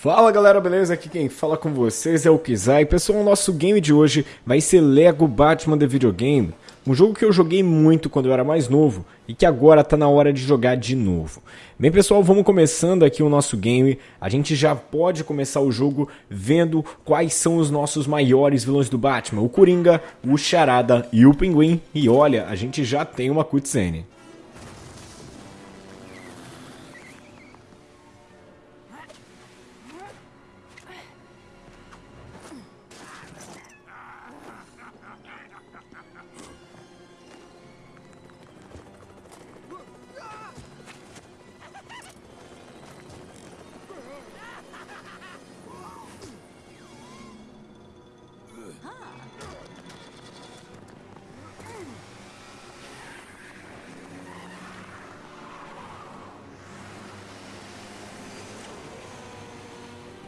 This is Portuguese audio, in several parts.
Fala galera, beleza? Aqui quem fala com vocês é o Kizai. Pessoal, o nosso game de hoje vai ser Lego Batman The Videogame. Um jogo que eu joguei muito quando eu era mais novo e que agora tá na hora de jogar de novo. Bem pessoal, vamos começando aqui o nosso game. A gente já pode começar o jogo vendo quais são os nossos maiores vilões do Batman. O Coringa, o Charada e o Pinguim. E olha, a gente já tem uma cutscene.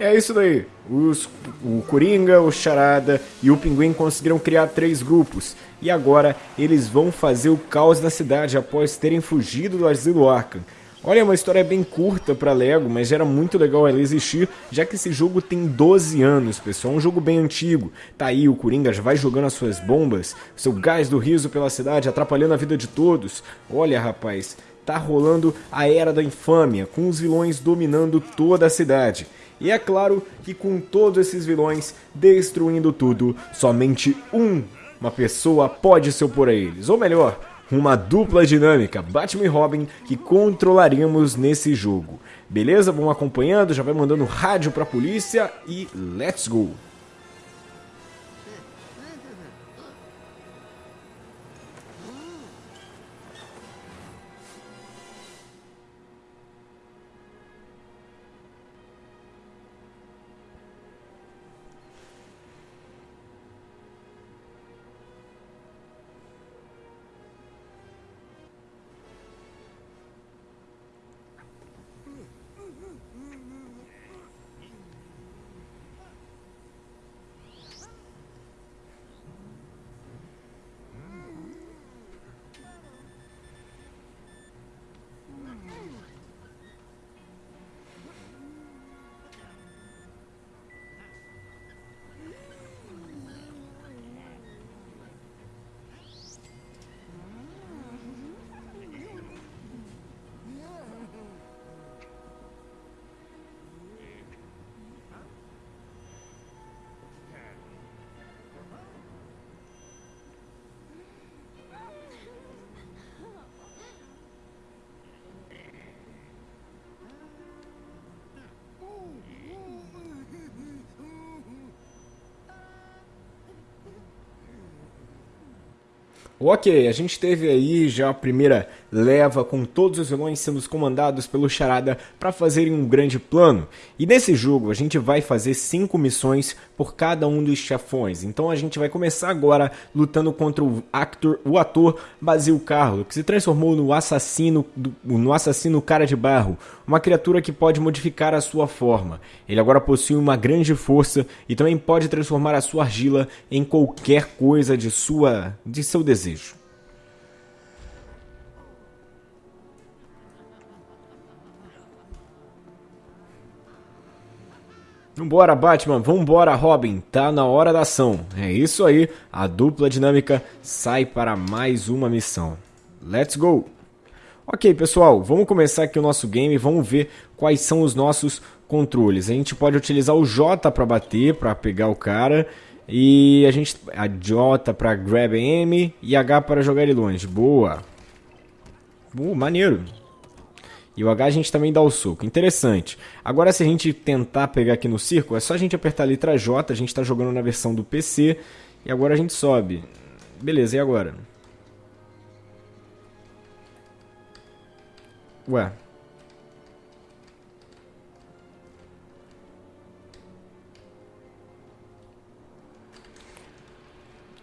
É isso daí. Os, o Coringa, o Charada e o Pinguim conseguiram criar três grupos. E agora eles vão fazer o caos na cidade após terem fugido do asilo Arkham. Olha, é uma história bem curta para Lego, mas era muito legal ela existir, já que esse jogo tem 12 anos, pessoal. É um jogo bem antigo. Tá aí, o Coringa já vai jogando as suas bombas, seu gás do riso pela cidade, atrapalhando a vida de todos. Olha, rapaz, tá rolando a Era da Infâmia, com os vilões dominando toda a cidade. E é claro que com todos esses vilões destruindo tudo, somente um, uma pessoa pode se opor a eles. Ou melhor, uma dupla dinâmica, Batman e Robin, que controlaremos nesse jogo. Beleza? Vamos acompanhando, já vai mandando rádio pra polícia e let's go! Ok, a gente teve aí já a primeira leva com todos os vilões sendo comandados pelo Charada para fazerem um grande plano. E nesse jogo a gente vai fazer cinco missões por cada um dos chefões. Então a gente vai começar agora lutando contra o, actor, o ator Basil Carlo, que se transformou no assassino, no assassino cara de barro, uma criatura que pode modificar a sua forma. Ele agora possui uma grande força e também pode transformar a sua argila em qualquer coisa de sua de seu desejo. Vambora, Batman, vambora, Robin, tá na hora da ação. É isso aí, a dupla dinâmica sai para mais uma missão. Let's go! Ok, pessoal, vamos começar aqui o nosso game, vamos ver quais são os nossos controles. A gente pode utilizar o J para bater, para pegar o cara, e a gente a J para grab M e H para jogar ele longe. Boa! Uh, maneiro! E o H a gente também dá o soco. Interessante. Agora se a gente tentar pegar aqui no círculo, é só a gente apertar a letra J, a gente está jogando na versão do PC, e agora a gente sobe. Beleza, e agora? Ué.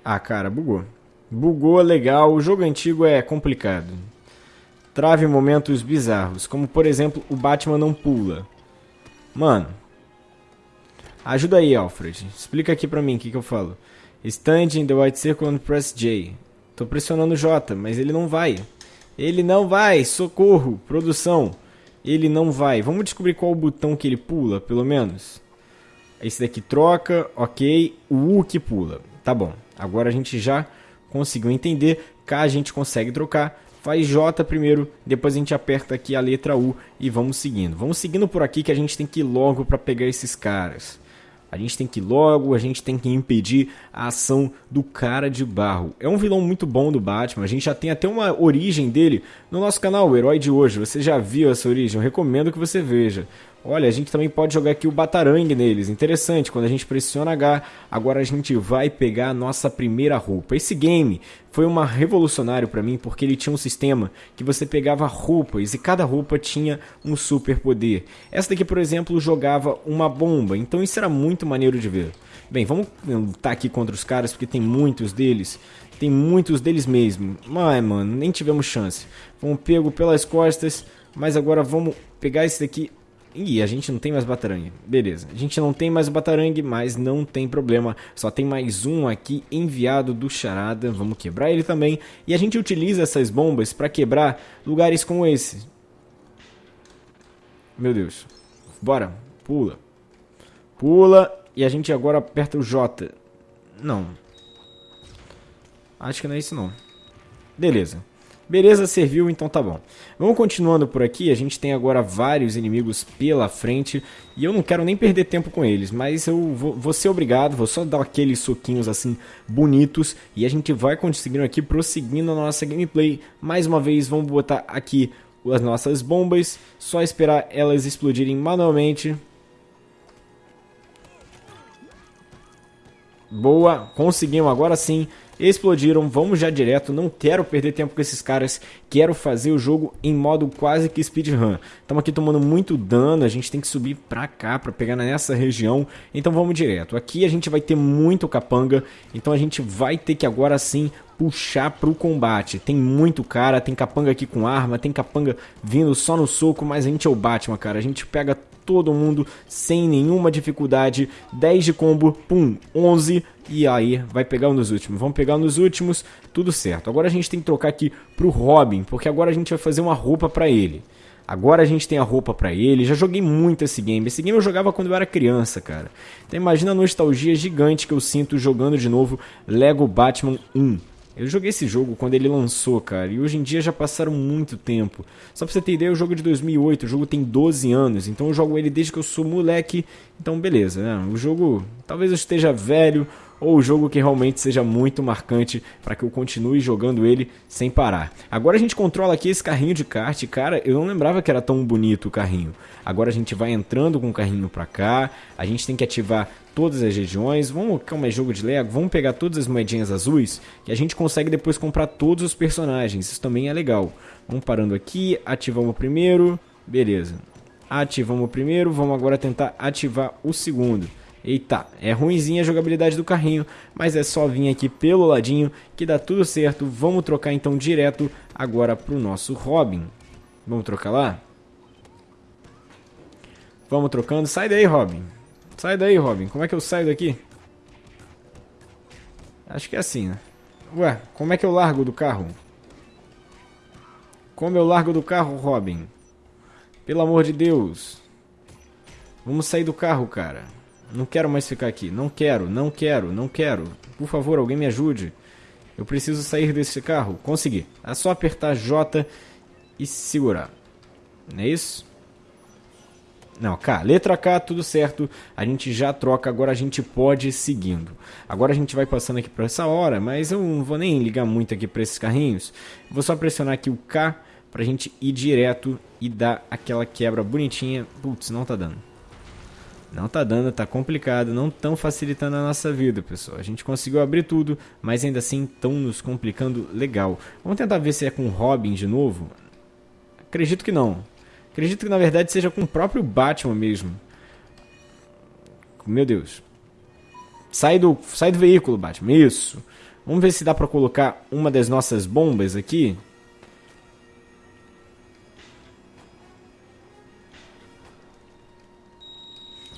Ah, cara, bugou. Bugou, legal. O jogo antigo é complicado trave momentos bizarros, como por exemplo o Batman não pula. Mano, ajuda aí, Alfred. Explica aqui pra mim o que, que eu falo. Stand in the white circle and press J. Tô pressionando J, mas ele não vai. Ele não vai, socorro, produção. ele não vai. Vamos descobrir qual o botão que ele pula, pelo menos. Esse daqui troca, ok. O U que pula. Tá bom. Agora a gente já conseguiu entender. K a gente consegue trocar. Faz J primeiro, depois a gente aperta aqui a letra U e vamos seguindo. Vamos seguindo por aqui que a gente tem que ir logo para pegar esses caras. A gente tem que ir logo, a gente tem que impedir a ação do cara de barro. É um vilão muito bom do Batman, a gente já tem até uma origem dele no nosso canal, o Herói de Hoje. Você já viu essa origem? Eu recomendo que você veja. Olha, a gente também pode jogar aqui o Batarangue neles. Interessante, quando a gente pressiona H, agora a gente vai pegar a nossa primeira roupa. Esse game foi uma revolucionário para mim porque ele tinha um sistema que você pegava roupas e cada roupa tinha um super poder. Essa daqui, por exemplo, jogava uma bomba, então isso era muito maneiro de ver. Bem, vamos lutar aqui contra os caras porque tem muitos deles. Tem muitos deles mesmo. Mas, mano, nem tivemos chance. Fomos pego pelas costas, mas agora vamos pegar esse daqui Ih, a gente não tem mais batarangue. Beleza. A gente não tem mais batarangue, mas não tem problema. Só tem mais um aqui enviado do Charada. Vamos quebrar ele também. E a gente utiliza essas bombas para quebrar lugares como esse. Meu Deus. Bora. Pula. Pula. E a gente agora aperta o J. Não. Acho que não é isso não. Beleza. Beleza, serviu, então tá bom. Vamos continuando por aqui, a gente tem agora vários inimigos pela frente e eu não quero nem perder tempo com eles, mas eu vou, vou ser obrigado, vou só dar aqueles soquinhos assim bonitos e a gente vai conseguindo aqui prosseguindo a nossa gameplay. Mais uma vez, vamos botar aqui as nossas bombas, só esperar elas explodirem manualmente. Boa, conseguimos agora sim explodiram, vamos já direto, não quero perder tempo com esses caras, quero fazer o jogo em modo quase que speedrun. Estamos aqui tomando muito dano, a gente tem que subir pra cá, pra pegar nessa região, então vamos direto. Aqui a gente vai ter muito capanga, então a gente vai ter que agora sim puxar pro combate. Tem muito cara, tem capanga aqui com arma, tem capanga vindo só no soco, mas a gente é o Batman, cara. A gente pega todo mundo sem nenhuma dificuldade. 10 de combo, pum, 11 e aí vai pegar um nos últimos. Vamos pegar um nos últimos, tudo certo. Agora a gente tem que trocar aqui pro Robin, porque agora a gente vai fazer uma roupa para ele. Agora a gente tem a roupa para ele. Já joguei muito esse game. Esse game eu jogava quando eu era criança, cara. Então imagina a nostalgia gigante que eu sinto jogando de novo Lego Batman 1. Eu joguei esse jogo quando ele lançou, cara, e hoje em dia já passaram muito tempo. Só pra você ter ideia, o jogo é de 2008, o jogo tem 12 anos, então eu jogo ele desde que eu sou moleque, então beleza, né? O jogo, talvez eu esteja velho, ou o jogo que realmente seja muito marcante para que eu continue jogando ele sem parar. Agora a gente controla aqui esse carrinho de kart, cara, eu não lembrava que era tão bonito o carrinho. Agora a gente vai entrando com o carrinho para cá, a gente tem que ativar todas as regiões, vamos, como é jogo de Lego, vamos pegar todas as moedinhas azuis que a gente consegue depois comprar todos os personagens, isso também é legal. Vamos parando aqui, ativamos o primeiro, beleza. Ativamos o primeiro, vamos agora tentar ativar o segundo. Eita, é ruimzinha a jogabilidade do carrinho, mas é só vir aqui pelo ladinho que dá tudo certo. Vamos trocar então direto agora para o nosso Robin. Vamos trocar lá? Vamos trocando. Sai daí, Robin. Sai daí, Robin. Como é que eu saio daqui? Acho que é assim, né? Ué, como é que eu largo do carro? Como eu largo do carro, Robin? Pelo amor de Deus. Vamos sair do carro, cara. Não quero mais ficar aqui. Não quero, não quero, não quero. Por favor, alguém me ajude. Eu preciso sair desse carro. Consegui. É só apertar J e segurar. Não é isso? Não, K. Letra K, tudo certo. A gente já troca, agora a gente pode ir seguindo. Agora a gente vai passando aqui por essa hora, mas eu não vou nem ligar muito aqui para esses carrinhos. Vou só pressionar aqui o K pra gente ir direto e dar aquela quebra bonitinha. Putz, não tá dando. Não tá dando, tá complicado, não tão facilitando a nossa vida, pessoal. A gente conseguiu abrir tudo, mas ainda assim estão nos complicando legal. Vamos tentar ver se é com Robin de novo. Acredito que não. Acredito que na verdade seja com o próprio Batman mesmo. Meu Deus. Sai do, sai do veículo, Batman. Isso. Vamos ver se dá pra colocar uma das nossas bombas aqui.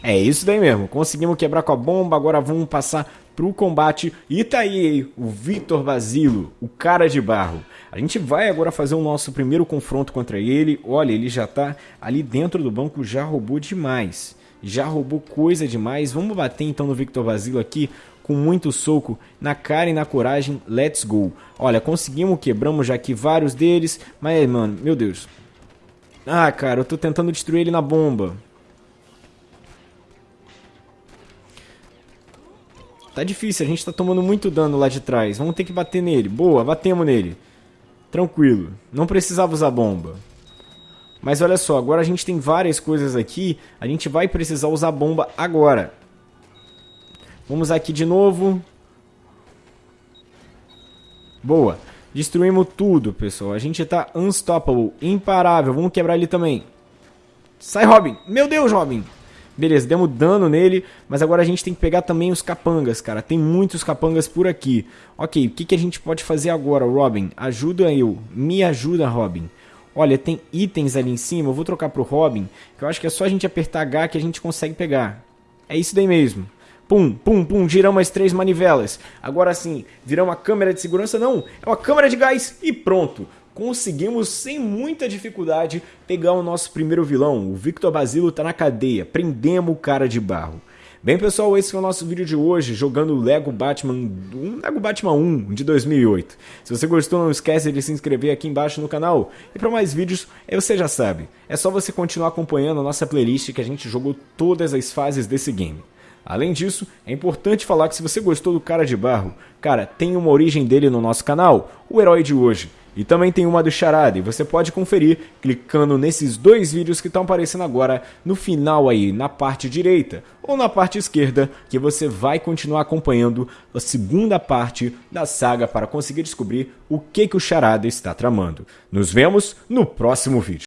É isso daí mesmo. Conseguimos quebrar com a bomba, agora vamos passar pro combate. E tá aí o Vitor Basilo, o cara de barro. A gente vai agora fazer o nosso primeiro confronto contra ele. Olha, ele já tá ali dentro do banco, já roubou demais. Já roubou coisa demais. Vamos bater então no Victor Basilo aqui com muito soco na cara e na coragem. Let's go. Olha, conseguimos, quebramos já aqui vários deles. Mas, mano, meu Deus. Ah, cara, eu tô tentando destruir ele na bomba. Tá difícil, a gente tá tomando muito dano lá de trás. Vamos ter que bater nele. Boa, batemos nele. Tranquilo. Não precisava usar bomba. Mas olha só, agora a gente tem várias coisas aqui. A gente vai precisar usar bomba agora. Vamos aqui de novo. Boa. Destruímos tudo, pessoal. A gente tá unstoppable, imparável. Vamos quebrar ele também. Sai, Robin. Meu Deus, Robin. Beleza, demos dano nele, mas agora a gente tem que pegar também os capangas, cara. Tem muitos capangas por aqui. Ok, o que, que a gente pode fazer agora, Robin? Ajuda eu. Me ajuda, Robin. Olha, tem itens ali em cima. Eu vou trocar pro Robin, que eu acho que é só a gente apertar H que a gente consegue pegar. É isso daí mesmo. Pum, pum, pum, giramos as três manivelas. Agora sim, viramos a câmera de segurança? Não, é uma câmera de gás e pronto conseguimos sem muita dificuldade pegar o nosso primeiro vilão. O Victor Basilo tá na cadeia, prendemos o cara de barro. Bem pessoal, esse foi o nosso vídeo de hoje, jogando Lego Batman, um Lego Batman 1 de 2008. Se você gostou, não esquece de se inscrever aqui embaixo no canal. E para mais vídeos, você já sabe, é só você continuar acompanhando a nossa playlist que a gente jogou todas as fases desse game. Além disso, é importante falar que se você gostou do Cara de Barro, cara, tem uma origem dele no nosso canal, o Herói de Hoje. E também tem uma do Charada, e você pode conferir clicando nesses dois vídeos que estão aparecendo agora no final aí, na parte direita ou na parte esquerda, que você vai continuar acompanhando a segunda parte da saga para conseguir descobrir o que, que o Charada está tramando. Nos vemos no próximo vídeo.